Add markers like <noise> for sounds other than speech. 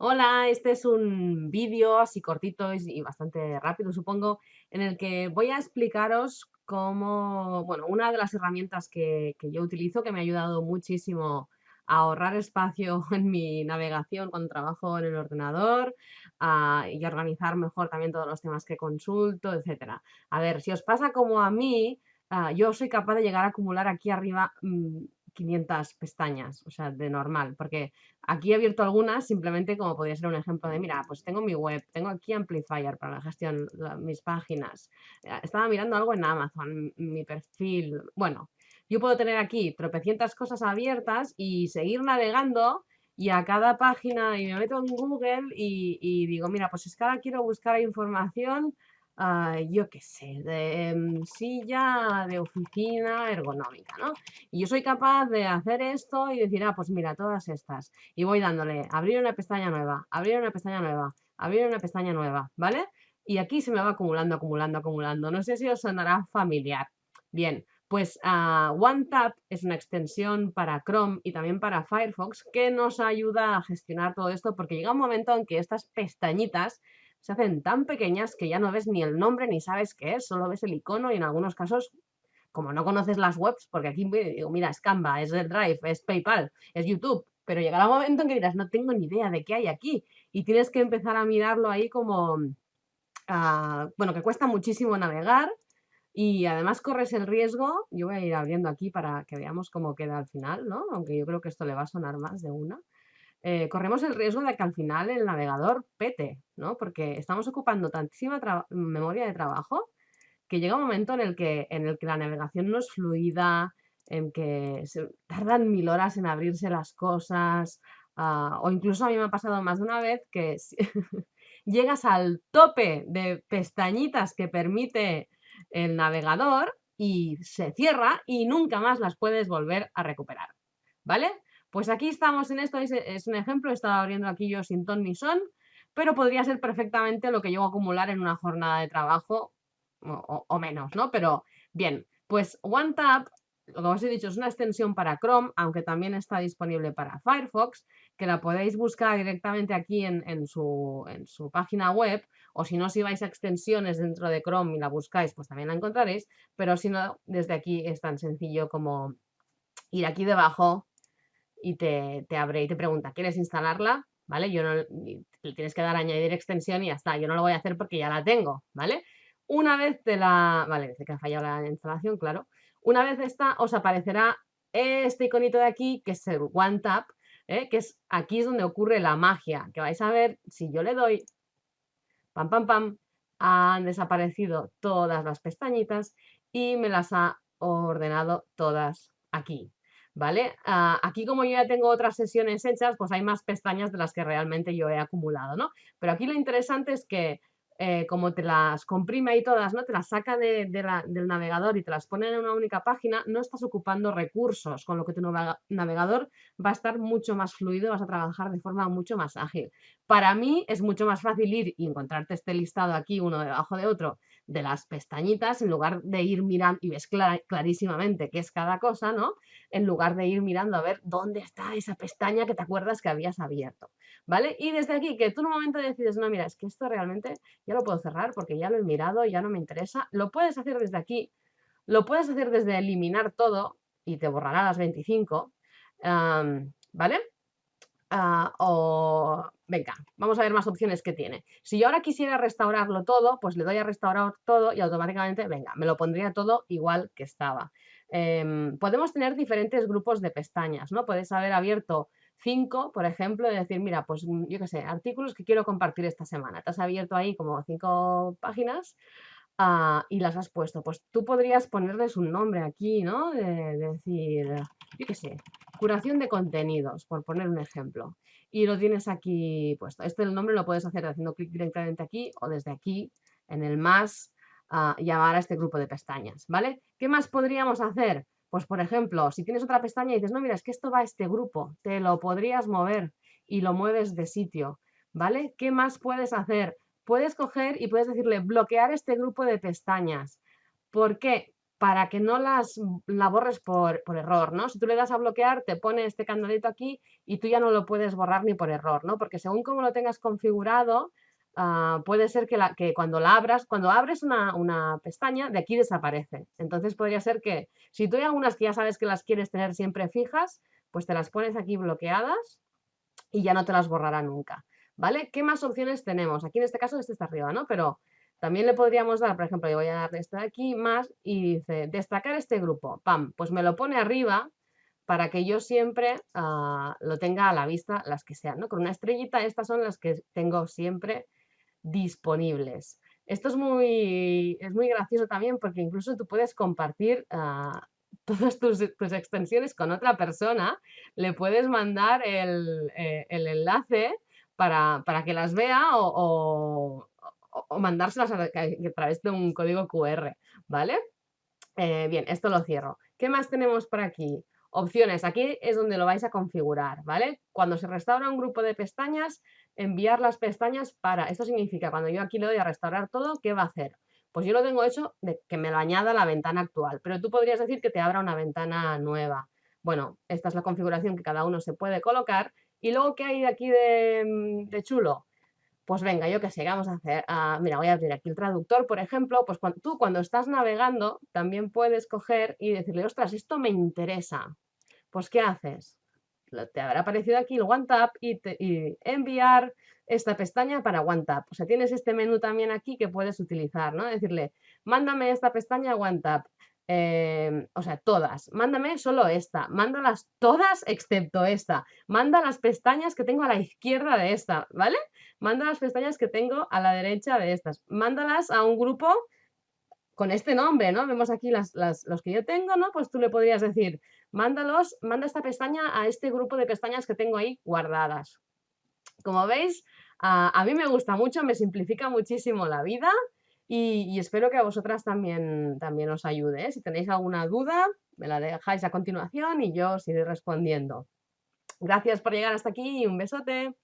Hola, este es un vídeo así cortito y bastante rápido, supongo, en el que voy a explicaros cómo, bueno, una de las herramientas que, que yo utilizo que me ha ayudado muchísimo a ahorrar espacio <laughs> en mi navegación cuando trabajo en el ordenador ah, y organizar mejor también todos los temas que consulto, etcétera. A ver, si os pasa como a mí, ah, yo soy capaz de llegar a acumular aquí arriba mm, 500 pestañas, o sea, de normal, porque aquí he abierto algunas simplemente como podría ser un ejemplo de, mira, pues tengo mi web, tengo aquí Amplifier para la gestión, mis páginas, eh, estaba mirando algo en Amazon, mi perfil, bueno, yo puedo tener aquí tropecientas cosas abiertas y seguir navegando y a cada página y me meto en Google y, y digo, mira, pues es que ahora quiero buscar información Ah, yo qué sé, de em, silla de oficina ergonómica, ¿no? Y yo soy capaz de hacer esto y decir, ah, pues mira, todas estas. Y voy dándole, abrir una pestaña nueva, abrir una pestaña nueva, abrir una pestaña nueva, ¿vale? Y aquí se me va acumulando, acumulando, acumulando. No sé si os sonará familiar. Bien, pues uh, OneTap es una extensión para Chrome y también para Firefox que nos ayuda a gestionar todo esto porque llega un momento en que estas pestañitas se hacen tan pequeñas que ya no ves ni el nombre ni sabes qué es, solo ves el icono y en algunos casos, como no conoces las webs, porque aquí digo, mira, es Canva, es el Drive, es PayPal, es YouTube, pero llegará un momento en que dirás, no tengo ni idea de qué hay aquí y tienes que empezar a mirarlo ahí como, uh, bueno, que cuesta muchísimo navegar y además corres el riesgo, yo voy a ir abriendo aquí para que veamos cómo queda al final, ¿no? Aunque yo creo que esto le va a sonar más de una. Eh, corremos el riesgo de que al final el navegador pete, ¿no? Porque estamos ocupando tantísima memoria de trabajo que llega un momento en el que, en el que la navegación no es fluida, en que se tardan mil horas en abrirse las cosas, ah, o incluso a mí me ha pasado más de una vez que <laughs> llegas al tope de pestañitas que permite el navegador y se cierra y nunca más las puedes volver a recuperar, ¿vale? Pues aquí estamos en esto, es, un ejemplo, he estado abriendo aquí yo sin ton ni son, pero podría ser perfectamente lo que llego a acumular en una jornada de trabajo o, menos, ¿no? Pero bien, pues OneTap, que os he dicho, es una extensión para Chrome, aunque también está disponible para Firefox, que la podéis buscar directamente aquí en, su, en su página web, o si no, si vais a extensiones dentro de Chrome y la buscáis, pues también la encontraréis, pero si no, desde aquí es tan sencillo como ir aquí debajo y te, abre y te pregunta, ¿quieres instalarla? ¿Vale? Yo no, le tienes que dar a añadir extensión y ya está. Yo no lo voy a hacer porque ya la tengo, ¿vale? Una vez te la... Vale, dice que ha fallado la instalación, claro. Una vez esta, os aparecerá este iconito de aquí, que es el One Tap, ¿eh? que es aquí es donde ocurre la magia, que vais a ver, si yo le doy, pam, pam, pam, han desaparecido todas las pestañitas y me las ha ordenado todas aquí. ¿Vale? Ah, aquí como yo ya tengo otras sesiones hechas, pues hay más pestañas de las que realmente yo he acumulado, ¿no? Pero aquí lo interesante es que eh, como te las comprime ahí todas, ¿no? Te las saca de, del navegador y te las pone en una única página, no estás ocupando recursos, con lo que tu navegador va a estar mucho más fluido, vas a trabajar de forma mucho más ágil. Para mí es mucho más fácil ir y encontrarte este listado aquí, uno debajo de otro, de las pestañitas, en lugar de ir mirando, y ves clarísimamente qué es cada cosa, ¿no? En lugar de ir mirando a ver dónde está esa pestaña que te acuerdas que habías abierto, ¿vale? Y desde aquí, que tú en un momento decides, no, mira, es que esto realmente ya lo puedo cerrar porque ya lo he mirado, ya no me interesa, lo puedes hacer desde aquí, lo puedes hacer desde eliminar todo y te borrará las 25, ¿vale? Ah, o venga, vamos a ver más opciones que tiene. Si yo ahora quisiera restaurarlo todo, pues le doy a restaurar todo y automáticamente, venga, me lo pondría todo igual que estaba. Em, podemos tener diferentes grupos de pestañas, ¿no? Puedes haber abierto cinco, por ejemplo, y decir, mira, pues mm, yo qué sé, artículos que quiero compartir esta semana. Te has abierto ahí como cinco páginas ah, y las has puesto. Pues tú podrías ponerles un nombre aquí, ¿no? de decir, yo qué sé, Curación de contenidos, por poner un ejemplo. Y lo tienes aquí puesto. Este el nombre lo puedes hacer haciendo clic directamente aquí o desde aquí, en el más, uh, llamar a este grupo de pestañas, ¿vale? ¿Qué más podríamos hacer? Pues, por ejemplo, si tienes otra pestaña y dices, no, mira, es que esto va a este grupo, te lo podrías mover y lo mueves de sitio, ¿vale? ¿Qué más puedes hacer? Puedes coger y puedes decirle bloquear este grupo de pestañas. ¿Por qué? Para que no las la borres por, por, error, ¿no? Si tú le das a bloquear, te pone este candadito aquí y tú ya no lo puedes borrar ni por error, ¿no? Porque según como lo tengas configurado, uh, puede ser que, la, que, cuando la abras, cuando abres una, una, pestaña, de aquí desaparece. Entonces podría ser que, si tú hay algunas que ya sabes que las quieres tener siempre fijas, pues te las pones aquí bloqueadas y ya no te las borrará nunca, ¿vale? ¿Qué más opciones tenemos? Aquí en este caso este está arriba, ¿no? Pero también le podríamos dar, por ejemplo, yo voy a darle este de aquí más y dice destacar este grupo. ¡Pam! Pues me lo pone arriba para que yo siempre uh, lo tenga a la vista las que sean. ¿no? Con una estrellita estas son las que tengo siempre disponibles. Esto es muy, es muy gracioso también porque incluso tú puedes compartir uh, <laughs> todas tus, tus, extensiones con otra persona. Le puedes mandar el, eh, el enlace para, para, que las vea o o mandárselas a, través de un código QR, ¿vale? Eh, bien, esto lo cierro. ¿Qué más tenemos por aquí? Opciones, aquí es donde lo vais a configurar, ¿vale? Cuando se restaura un grupo de pestañas, enviar las pestañas para, esto significa, cuando yo aquí le doy a restaurar todo, ¿qué va a hacer? Pues yo lo tengo hecho de que me lo añada a la ventana actual, pero tú podrías decir que te abra una ventana nueva. Bueno, esta es la configuración que cada uno se puede colocar. Y luego, ¿qué hay de aquí de, de chulo? Pues venga, yo qué sé, vamos a hacer? Ah, mira, voy a abrir aquí el traductor, por ejemplo, pues tú cuando estás navegando también puedes coger y decirle, ostras, esto me interesa. Pues, ¿qué haces? Te habrá aparecido aquí el OneTap y, y enviar esta pestaña para OneTap. O sea, tienes este menú también aquí que puedes utilizar, ¿no? Decirle, mándame esta pestaña a OneTap. Em, o sea, todas. Mándame solo esta. Mándalas todas excepto esta. Manda las pestañas que tengo a la izquierda de esta, ¿vale? Manda las pestañas que tengo a la derecha de estas. Mándalas a un grupo con este nombre, ¿no? Vemos aquí las, los que yo tengo, ¿no? Pues tú le podrías decir, mándalos, manda esta pestaña a este grupo de pestañas que tengo ahí guardadas. Como veis, a mí me gusta mucho, me simplifica muchísimo la vida y, espero que a vosotras también, también os ayude. ¿eh? Si tenéis alguna duda, me la dejáis a continuación y yo os iré respondiendo. Gracias por llegar hasta aquí y un besote.